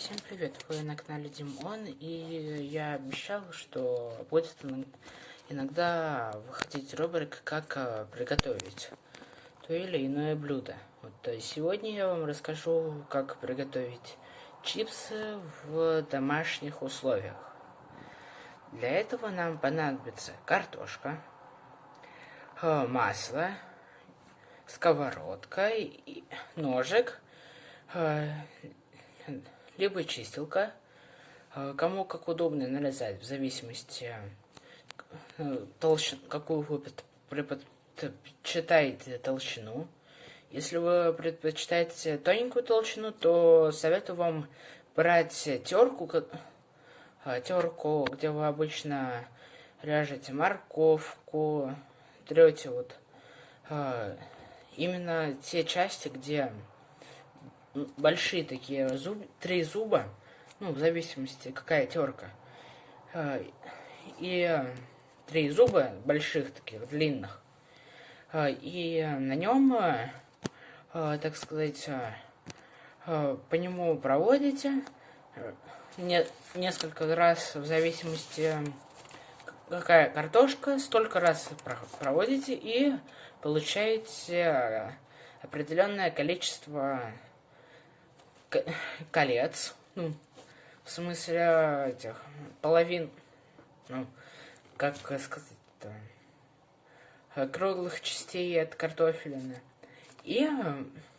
Всем привет, вы на канале Димон, и я обещал, что будет иногда выходить рубрика «Как э, приготовить то или иное блюдо». Вот э, сегодня я вам расскажу, как приготовить чипсы в домашних условиях. Для этого нам понадобится картошка, э, масло, сковородка, ножик, либо чистилка. Э, кому как удобно нарезать, в зависимости, э, толщ... какую вы предпочитаете толщину. Если вы предпочитаете тоненькую толщину, то советую вам брать терку, э, терку, где вы обычно режете морковку, трете вот именно те части, где большие такие зуб, три зуба, ну, в зависимости, какая терка. А, и три зуба больших таких, длинных. А, и на нем, так сказать, по нему проводите не, несколько раз в зависимости какая картошка, столько раз проводите и получаете определенное количество колец. Ну, в смысле этих половин, ну, как сказать-то, круглых частей от картофелины. И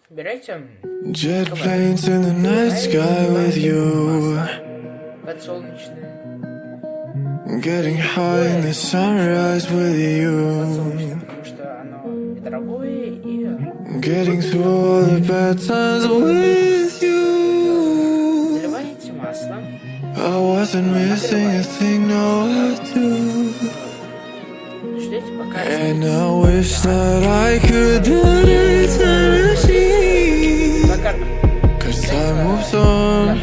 берете Jet planes in the night sky with you. Подсолнечное. Getting high in the sunrise with you. Getting through all the bad times with I wasn't missing a thing, no I do. And I wish that I could build eternity Cause time moves on.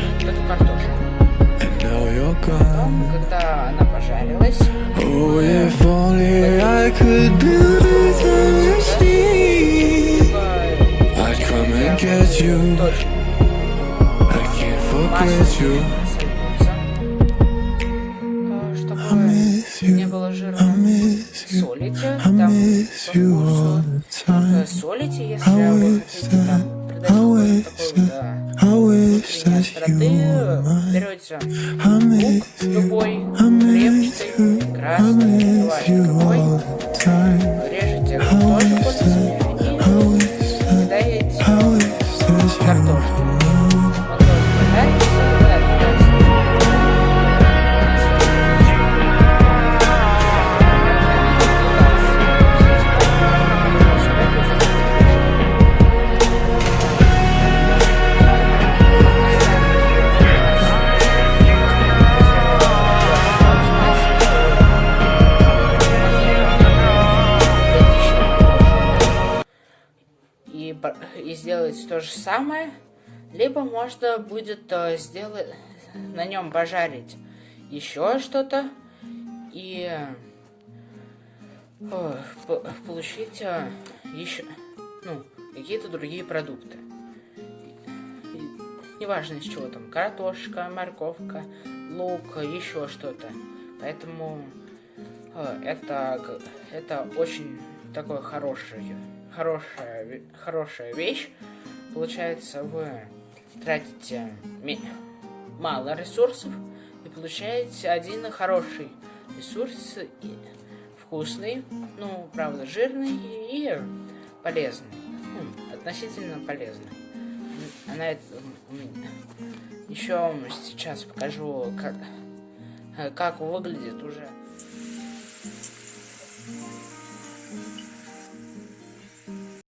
And now you're gone. Oh, if only I could build eternity I'd come and get you. I can't forget you Солите, там по вкусу. Солите, если вы хотите там придать какой-то остроты, берете лук любой, репчатый, красный, бывает любой, режете тоже Сделать то же самое, либо можно будет э, сделать на нем пожарить еще что-то и э, получить э, еще ну, какие-то другие продукты. Неважно из чего там, картошка, морковка, лук, еще что-то. Поэтому это, это очень такое хорошее хорошая, хорошая вещь. Получается, вы тратите мало ресурсов и получаете один хороший ресурс, и вкусный, ну, правда, жирный и полезный. Ну, относительно полезный. На это, еще сейчас покажу, как, как выглядит уже